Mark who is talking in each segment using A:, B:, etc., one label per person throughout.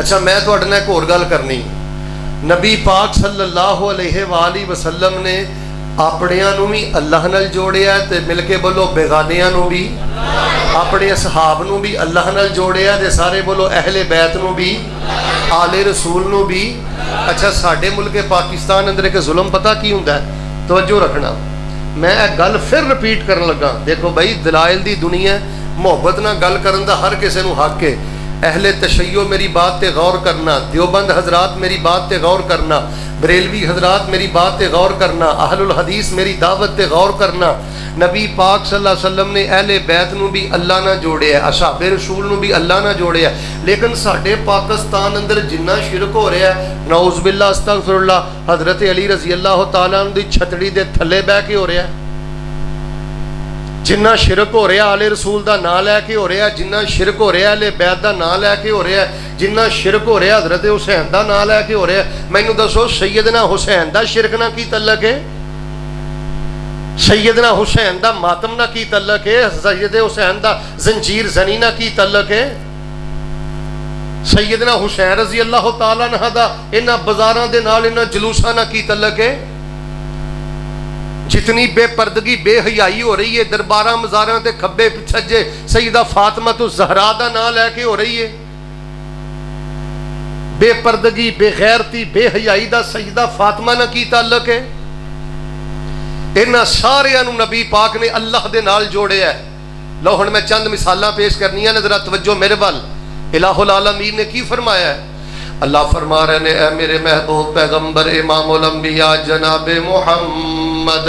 A: ਅੱਛਾ ਮੈਂ ਤੁਹਾਡੇ ਨਾਲ ਇੱਕ ਹੋਰ ਗੱਲ ਕਰਨੀ ਨਬੀ ਪਾਕ ਸੱਲੱਲਾਹੁ ਅਲੈਹਿ ਵਾਲੀ ਵਸੱਲਮ ਨੇ ਆਪਣਿਆਂ ਨੂੰ ਵੀ ਅੱਲਾਹ ਨਾਲ ਜੋੜਿਆ ਤੇ ਮਿਲ ਕੇ ਬੋਲੋ ਬੇਗਾਨਿਆਂ ਨੂੰ ਵੀ ਆਪਣੇ ਅਸਹਾਬ ਨੂੰ ਵੀ ਅੱਲਾਹ ਨਾਲ ਜੋੜਿਆ ਤੇ ਸਾਰੇ ਬੋਲੋ ਅਹਲੇ ਬੈਤ ਨੂੰ ਵੀ ਆਲੇ ਰਸੂਲ ਨੂੰ ਵੀ ਅੱਛਾ ਸਾਡੇ ਮੁਲਕ ਪਾਕਿਸਤਾਨ ਅੰਦਰ ਇੱਕ ਜ਼ੁਲਮ ਪਤਾ ਕੀ ਹੁੰਦਾ ਹੈ ਤਵੱਜੋ ਰੱਖਣਾ ਮੈਂ ਇਹ ਗੱਲ ਫਿਰ ਰਿਪੀਟ ਕਰਨ ਲੱਗਾ ਦੇਖੋ ਭਾਈ ਦਲਾਇਲ ਦੀ ਦੁਨੀਆ ਮੁਹੱਬਤ ਨਾਲ ਗੱਲ ਕਰਨ ਦਾ ਹਰ ਕਿਸੇ ਨੂੰ ਹੱਕ ਹੈ اہل تشیع میری بات تے غور کرنا، دیوبند حضرات میری بات تے غور کرنا، بریلوی حضرات میری بات تے غور کرنا، اہل الحدیث میری دعوت تے غور کرنا۔ نبی پاک صلی اللہ علیہ وسلم نے اہل بیت نو بھی اللہ نہ جوڑے ہے، اصحاب رسول نو بھی اللہ نہ جوڑے ہے۔ لیکن ساڈے پاکستان اندر جنہ شرک ہو رہا ہے، نعوذ باللہ، استغفر اللہ، حضرت علی رضی اللہ تعالیٰ عنہ دی چھتڑی دے تھلے بہ کے ہو رہا ہے۔ جنہ شرک ہو رہا آلے رسول دا نام لے کے ہو رہا ہے جنہ شرک ہو رہا آلے بیت دا نام لے کے ہو رہا ہے جنہ شرک ہو رہا حضرت حسین دا نام لے کے ہو رہا ہے مینو دسو سیدنا حسین دا شرک نہ کی تعلق ہے سیدنا حسین دا ماتم نہ کی تعلق ہے سید حسین دا زنجیر زنی نہ کی تعلق ہے سیدنا حسین رضی اللہ تعالیٰ نہ دا انہ بزاران دے نال انہ جلوسہ نہ کی تعلق ہے جتنی بے پردگی، بے حیائی ہو رہی ہے، دربارہ مزاراں تے کھبے پچھجے سیدہ فاطمہ تو زہرا دا نام لے کے ہو رہی ہے۔ بے پردگی، بے غیرتی، بے حیائی دا سیدہ فاطمہ نہ کی تعلق ہے۔ انہاں سارے نبی پاک نے اللہ دے نال جوڑے ہے۔ لو ہن میں چند مثالاں پیش کرنی ہیں، ذرا توجہ میرے بل الہ العالمین نے کی فرمایا ہے؟ اللہ فرما رہے نے، اے میرے محبوب پیغمبر، امام الانبیاء جناب محمد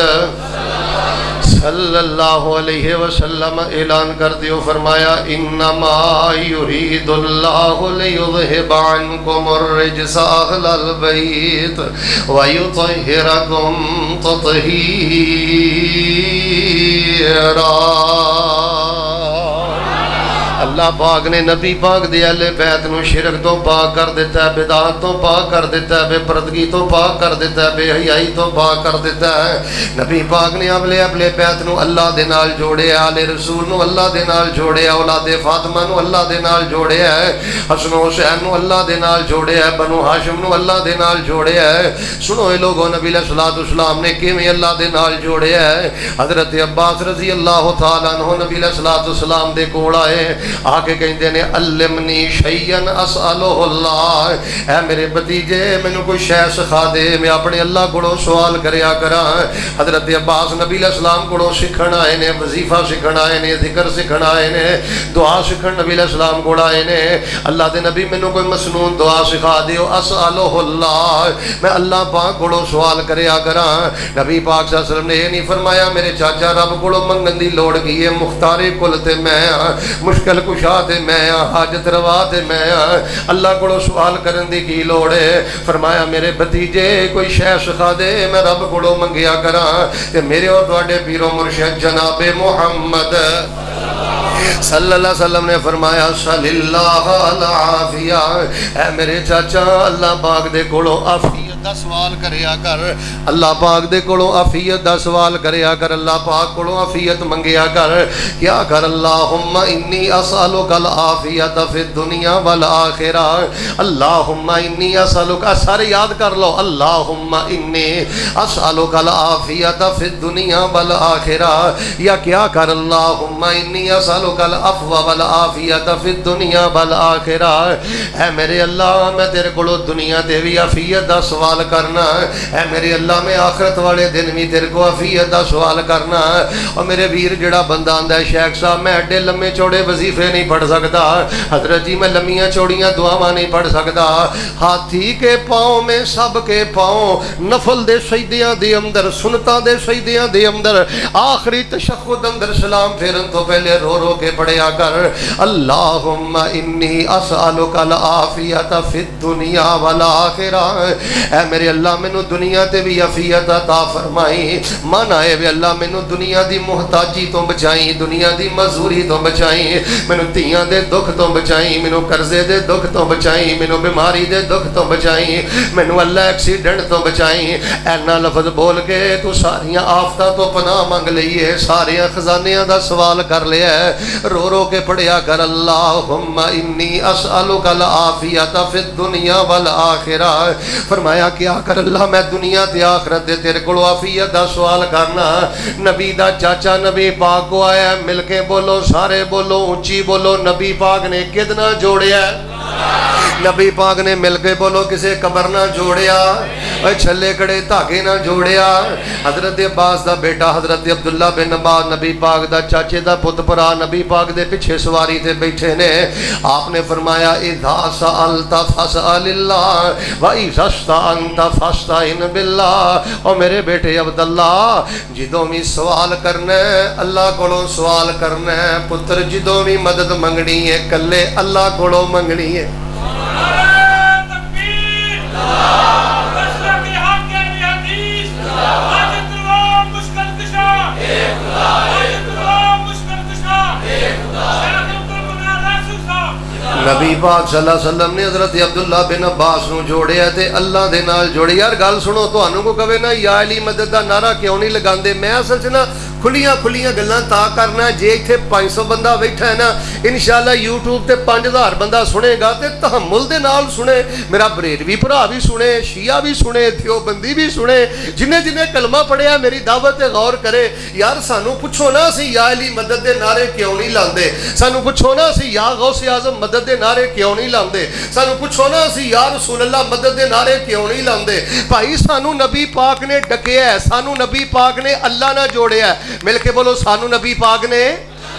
A: صلی اللہ علیہ وسلم اعلان کر دیو، فرمایا، انما یرید اللہ لیذہب عنکم الرجس اہل البیت ویطہرکم تطہیرا۔ اللہ پاک نے نبی پاک دے اہل بیت نو شرک تو پاک کر دیتا ہے بدعات تو پاک کر دیتا ہے، بے پردگی تو پاک کر دیتا ہے، بے حیائی تو پاک کر دیتا ہے۔ نبی پاک نے اپنے اپنے بیت نو اللہ دے نال جوڑے آل رسول نو اللہ دے نال جوڑے اولاد فاطمہ نو اللہ دے نال جوڑے ہے، حسن و حسین نو اللہ دے نال جوڑے ہے، بنو ہاشم نو اللہ دے نال جوڑے ہے۔ سنو اے لوگوں نبی علیہ الصلوۃ والسلام نے کیویں اللہ دے نال جوڑے ہے؟ حضرت عباس رضی اللہ تعالی عنہ نبی علیہ الصلوۃ والسلام دے کول آئے۔ آکے کہندے نے، علمنی شیئن اسالہ اللہ۔ اے میرے بتیجے، مینوں کوئی شے سکھا دے، میں اپنے اللہ کوڑوں سوال کریا کراں۔ حضرت عباس نبی علیہ السلام کوڑوں سکھن آئے نے، وظیفہ سکھن آئے نے، ذکر سکھن آئے نے، دعا سکھن نبی علیہ السلام کوڑ آئے نے۔ اللہ دے نبی، مینوں کوئی مسنون دعا سکھا دیو اسالہ اللہ۔ میں اللہ پاک کوڑوں سوال کریا کراں۔ نبی پاک صلی اللہ علیہ وسلم نے یہ نہیں فرمایا، میرے چاچا رب کوڑوں منگن دی لوڑ کی ہے، مختار کل تے میں ہاں مشکل کشا تے میں ہاں حاجت روا تے میں ہاں اللہ کوڑوں سوال کرن دی کی لوڑ ہے؟ فرمایا، میرے بھتیجے، کوئی شے سکھا دے؟ میں رب کوڑوں منگیا کراں۔ تے میرے اور تواڈے پیرو مرشد جناب محمد۔ صلی اللہ علیہ وسلم نے فرمایا، صلی اللہ العافیہ اے میرے چاچا، اللہ پاک دے کولو عافیت دا سوال کریا کر اللہ پاک دے کولو عافیت دا سوال کریا کر اللہ پاک کولو عافیت منگیا کر کیا کر اللہم انی اسالک العافیت فی الدنیا والآخرہ اللہم انی اسالک سارے یاد کر لو اللہم انی اسالک العافیت فی الدنیا والآخرہ یا کیا کر اللہم انی اسالک العفو والعافیت فی الدنیا والآخرہ اے میرے اللہ میں تیرے کولو دنیا تے بھی عافیت دا سوال سوال کرنا اے میرے اللہ، میں آخرت والے دن بھی تیرے کو عافیت دا سوال کرنا اور میرے ویر، جڑا بندہ آندا ہے شیخ صاحب، میں ایڈے لمے چوڑے وظیفے نہیں پڑھ سکتا حضرت جی میں لمیاں چوڑیاں دعاواں نہیں پڑھ سکتا ہاتھی کے پاؤں میں سب کے پاؤں، نفل دے سجدیاں دے اندر، سنتاں دے سجدیاں دے اندر۔ آخری تشہد اندر سلام پھیرن تو پہلے رو رو کے پڑھیا کر۔ اللہم انی اسالک العافیت فی الدنیا والآخرہ۔ اے میرے اللہ مینوں دنیا تے بھی عافیت عطا فرمائی۔ من آئے وے اللہ مینوں دنیا دی محتاجی تو بچائی، دنیا دی مزوری تو بچائی۔ مینوں تیاں دے دکھ تو بچائی مینوں قرضے دے دکھ تو بچائی مینوں بیماری دے دکھ تو بچائی۔ مینوں اللہ ایکسیڈنٹ تو بچائی۔ اینا لفظ بول کے تو ساریاں آفتاں تو پناہ منگ لئیے ساریاں خزانیاں دا سوال کر لیا ہے۔ رو رو کے پڑھیا کر، اللہم انی اسألو کل فی الدنیا والآخرہ۔ فرمایا کیا کر اللہ میں دنیا تے آخرت دے تیرے کولو عافیت دا سوال کرنا۔ نبی دا چاچا نبی پاک کو آیا، مل کے بولو، سارے بولو، اونچی بولو، نبی پاک نے کتنا جوڑیا ہے؟ نبی پاک نے مل کے بولو کسے قبر نہ جوڑیا اے چھلے کڑے تاکے نہ جوڑیا حضرت عباس دا بیٹا حضرت عبداللہ بن عباس نبی پاک دا چاچے دا پت پرا نبی پاک دے پچھے سواری تے بیٹھے نے آپ نے فرمایا اذا سألتا فسأل اللہ و اذا استعنتا فاستعن باللہ او میرے بیٹے عبداللہ جدوں بھی سوال کرنا ہے اللہ کولو سوال کرنا ہے پتر جدوں بھی مدد منگنی ہے کلے اللہ کولو منگنی ہے نبی پاک صلی اللہ علیہ وسلم نے حضرت عبداللہ بن عباس نو جوڑیا تے اللہ دے نال جوڑیا یار گل سنو تانوں کو کہے نا، یا علی مدد دا نعرہ کیوں نہیں لگاندے؟ میں اصل چ نا کھلیاں کھلیاں گلاں تا کرنا جے ایتھے 500 بندہ بیٹھا ہے نا انشاءاللہ یوٹیوب تے 5000 بندہ سنے گا تے تحمل دے نال سنے میرا بریلوی بھرا بھی سنے شیعہ بھی سنے دیوبندی بھی سنے جنہیں جنہیں کلمہ پڑھیا میری دعوت تے غور کرے یار سانو پوچھو نا سی یا علی مدد دے نعرے کیوں نہیں لاندے سانو پوچھو نا سی یا غوث اعظم مدد دے نعرے کیوں نہیں لاندے سانو پوچھو نا سی یا رسول اللہ مدد دے نعرے کیوں نہیں لاندے بھائی سانو نبی پاک نے ڈکیا ہے سانو نبی پاک نے اللہ نہ جوڑیا ہے مل کے بولو، سانو نبی پاک نے،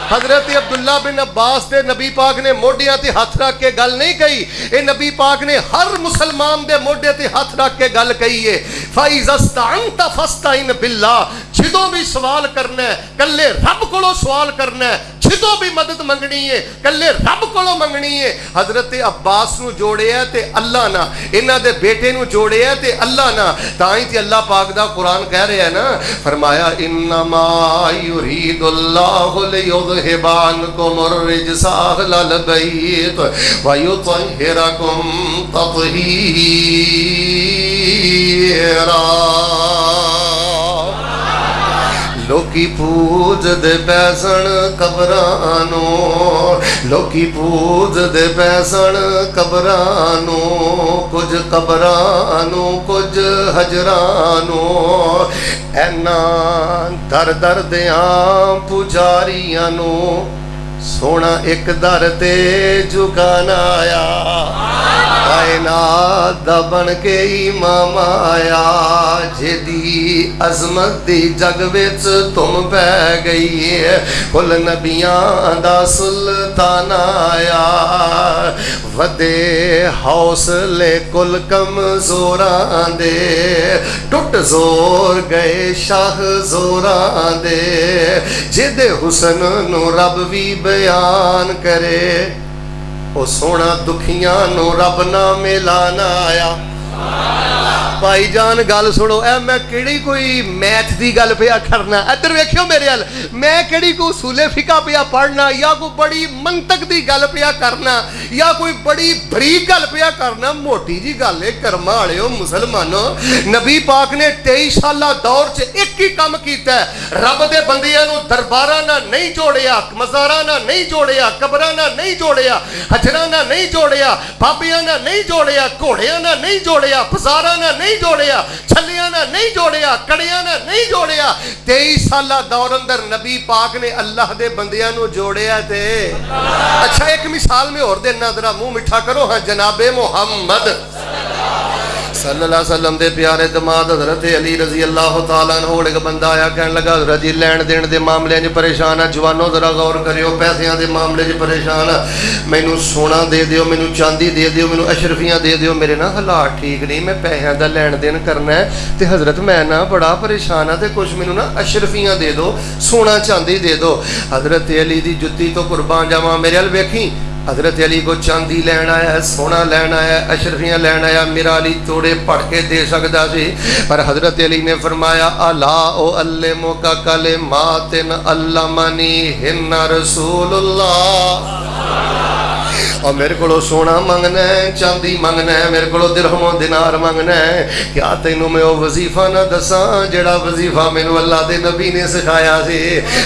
A: حضرت عبداللہ بن عباس دے نبی پاک نے موڈیاں تے ہاتھ رکھ کے گل نہیں کہی۔ اے نبی پاک نے ہر مسلمان دے موڈے تے ہاتھ رکھ کے گل کہی ہے۔ فَإِذَا اسْتَعَنْتَ فَاسْتَعِنْ بِاللَّهِ جدوں بھی سوال کرنا ہے، کلے رب کولو سوال کرنا ہے، جدوں بھی مدد منگنی ہے، کلے رب کولو منگنی ہے۔ حضرت عباس نو جوڑے ہے تے اللہ نہ انہاں دے بیٹے نو جوڑے ہے تے اللہ نہ تائیں تے اللہ پاک دا قرآن کہہ رہے ہیں نا، فرمایا، انما یرید اللہ لیذہب عنکم الرجس اہل البیت ویطہرکم تطہیرا. لوکی پوجتے بھسن خبرانو لوکی پوجتے بھسن خبرانوں کچھ خبران کچھ ہزرانوں ایر دردیا پجاریاں نو ਸੋਹਣਾ ਇੱਕ ਦਰ ਤੇ ਝੁਕਾਣਾ ਆਇਆ ਕਾਇਨਾਤ ਦਾ ਬਣ ਕੇ ਇਮਾਮ ਆਇਆ ਜਿਹਦੀ ਅਜ਼ਮਤ ਦੀ ਜਗ ਵਿੱਚ ਤੁਮ ਪੈ ਗਈ ਹੈ ਕੁੱਲ ਨਬੀਆਂ ਦਾ ਸੁਲਤਾਨ ਆਇਆ ਵਦੇ ਹੌਸਲੇ ਕੁੱਲ ਕਮਜ਼ੋਰਾਂ ਦੇ ਟੁੱਟ ਜ਼ੋਰ ਗਏ ਸ਼ਾਹ ਜ਼ੋਰਾਂ ਦੇ ਜਿਹਦੇ ਹੁਸਨ ਨੂੰ ਰੱਬ ਵੀ بیان کرے۔ او سونا دکھیاں نو رب نہ ملانا آیا۔ بھائی جان گل سنو اے میں کیڑی کوئی میتھ دی گل پیا کرنا ادھر ویکھیو میرے ہل میں کیڑی کو اصول فقہ پیا پڑھنا یا کوئی بڑی منطق دی گل پیا کرنا یا کوئی بڑی بری گل پیا کرنا موٹی جی گل ہے کرما والے مسلمانوں نبی پاک نے 23 سالہ دور چ ایک ہی کام کیتا ہے رب دے بندیاں نو درباراں نہ نہیں جوڑیا مزاراں نہ نہیں جوڑیا قبراں نہ نہیں جوڑیا حجراں نہیں جوڑیا بابیاں نہ نہیں جوڑیا گھوڑیاں نہ نہیں جوڑیا بازاراں نہ نہیں نہیں جوڑیا چھلیاں نہ نہیں جوڑیا کڑیاں نہ نہیں جوڑیا تیئی سالہ دور اندر نبی پاک نے اللہ دے بندیاں نو جوڑیا تے اچھا ایک مثال میں اور دے نظرہ منہ مٹھا کرو ہاں جناب محمد صلی اللہ علیہ وسلم دے پیارے دماد حضرت علی رضی اللہ تعالیٰ عنہ ایک بندہ آیا کہنے لگا، حضرت جی لین دین دے معاملے جو پریشان ہے جوانوں ذرا غور کریو، پیسیاں دے معاملے جو پریشان ہے مینوں سونا دے دیو، مینوں چاندی دے دیو، مینوں اشرفیاں دے دیو، میرے نا حالات ٹھیک نہیں، میں پیسیاں دا لین دین کرنا ہے، تے حضرت میں نا بڑا پریشان ہے تے کچھ مینوں نا اشرفیاں دے دو، سونا چاندی دے دو، حضرت علی دی جتی تو قربان جاواں، میرے ال حضرت علی کو چاندی لینا ہے سونا لینا ہے اشرفیاں لینا ہے میرا علی توڑے پڑھ کے دے سکتا سی۔ پر حضرت علی نے فرمایا اللہ او علمو کا کلمات علمانی ہن رسول اللہ. اور میرے کو سونا منگنا ہے چاندی منگنا ہے میرے کو درہم و دینار منگنا ہے کیا تینوں میں وہ وظیفہ نہ دساں جڑا وظیفہ مینوں اللہ دے نبی نے سکھایا سی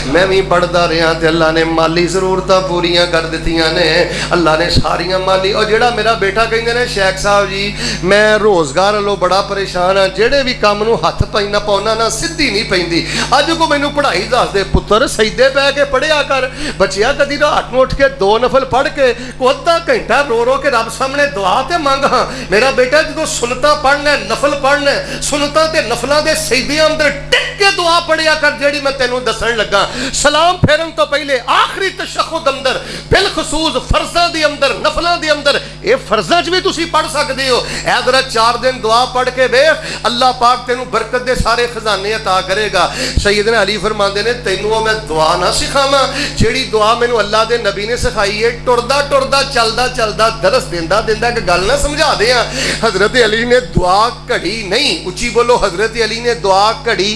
A: میں بھی پڑھدا رہا تے اللہ نے مالی ضرورتاں پوریاں کر دتیاں نے اللہ نے ساریاں مالی اور جڑا میرا بیٹا کہندے نے شیخ صاحب جی میں روزگار لو بڑا پریشان ہاں جڑے بھی کام نو ہاتھ پینا پاؤنا نہ سدھی نہیں پیندی اج کو مینوں پڑھائی دس دے پتر سجدے پہ کے پڑھیا کر بچیا کدی رات نو اٹھ کے دو نفل پڑھ کے کو ادھا گھنٹہ رو رو کے رب سامنے دعا تے مانگ ہاں میرا بیٹا جدو سنتا پڑھنا ہے نفل پڑھنا ہے سنتا تے نفلہ دے سیدے اندر ٹک کے دعا پڑھیا کر جیڑی میں تینوں دسن لگا سلام پھیرن تو پہلے آخری تشخد اندر بالخصوص فرضہ دی اندر نفلہ دی اندر اے فرضاں چ بھی تسی پڑھ سکدے ہو۔ اے ذرا چار دن دعا پڑھ کے ویکھ۔ اللہ پاک تینوں برکت دے سارے خزانے عطا کرے گا۔ سیدنا علی فرماندے نے تینوں میں دعا نہ سکھاواں۔ جیڑی دعا مینوں اللہ دے نبی نے سکھائی ہے، ٹردا ٹردا، چلدا چلدا، درس دیندا دیندا کہ گل نہ سمجھا دیاں حضرت علی نے دعا کڑی نہیں۔ اچھی بولو، حضرت علی نے دعا کڑی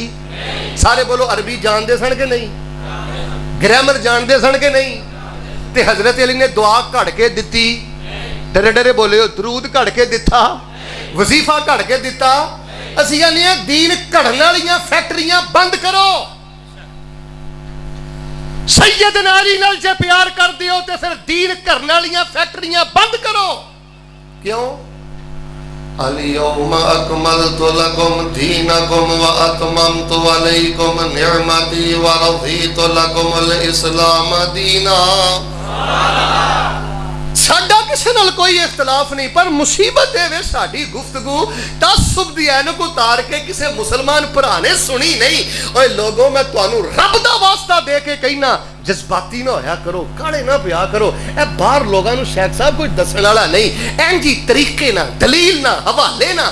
A: سارے بولو، عربی جان دے سن کے نہیں؟ گرامر جان دے سن کے نہیں؟ تے حضرت علی نے دعا کڑ کے دتی۔ ڈرے ڈرے بولے درود کڑ کے دتا وظیفہ کڑ کے دتا اسی یعنی دین کڑن والیاں فیکٹریاں بند کرو سید ناری نال جے پیار کر دیو تے پھر دین کرنے والیاں فیکٹریاں بند کرو کیوں اليوم اکملت لکم دینکم و اتممت علیکم نعمتی و رضیت لکم الاسلام دینا ساڈا کسی نال کوئی اختلاف نہیں پر مصیبت دے وے ساڈی گفتگو تعصب دی اینک اتار کے کسی مسلمان پرانے سنی نہیں اوے لوگوں میں تانوں رب دا واسطہ دے کے کہنا جذباتی نہ ہویا کرو کاڑے نہ پیا کرو اے باہر لوگاں نو شیخ صاحب کوئی دسن والا نہیں این جی طریقے نہ دلیل نہ حوالے نہ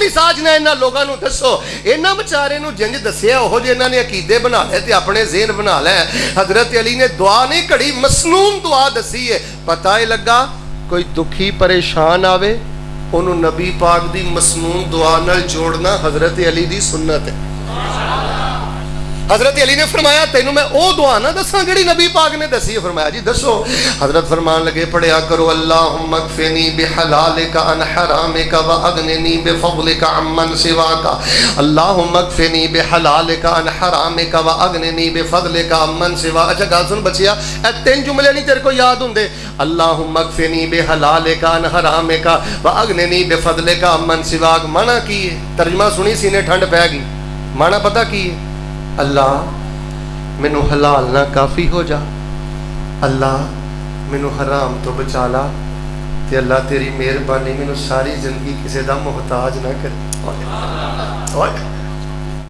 A: مزاج نے انہاں لوگاں نو دسو انہاں بیچارے نو جنج دسیا او جے انہاں نے عقیدے بنا لے تے اپنے ذہن بنا لے حضرت علی نے دعا نہیں کڑی مسنون دعا دسی ہے پتہ ہی لگا کوئی دکھی پریشان آوے انہوں نبی پاک دی مسنون دعا نال جوڑنا حضرت علی دی سنت ہے حضرت علی نے فرمایا، تینوں میں او دعا نہ دساں جڑی نبی پاک نے دسی۔ ہے فرمایا جی دسو۔ حضرت فرمان لگے، پڑھیا کرو، اللہم اکفنی بحلالک ان حرامک و اغننی بفضلک عمن سواک۔ اللہم اکفنی بحلالک ان حرامک و اغننی بفضلک عمن سواک۔ اچھا گل سن بچیا، اے تین جملے نہیں تیرے کو یاد ہوندے اللہم اکفنی بحلالک ان حرامک و اغننی بفضلک عمن سواک۔ معنی کی ترجمہ سنی، سینے ٹھنڈ پہ گئی۔ معنی پتہ کی ہے؟ اللہ، مینو حلال نہ کافی ہو جا۔ اللہ، مینو حرام تو بچا لا۔ تے اللہ تیری مہربانی مینو ساری زندگی کسی کا محتاج نہ کر